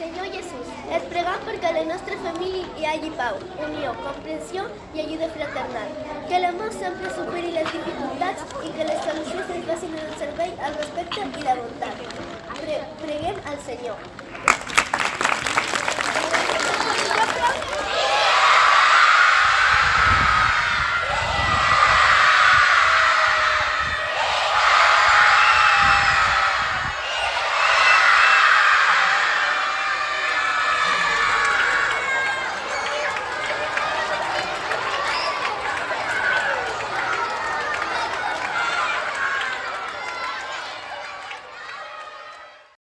Señor Jesús, les perquè a la nostra família hi hagi pau, unió, comprensió i ajuda fraternal. Que l'amor sempre superi les dificultats i que les solucions es basin en el servei, el respecte i la bondat. Pre preguem al Senyor.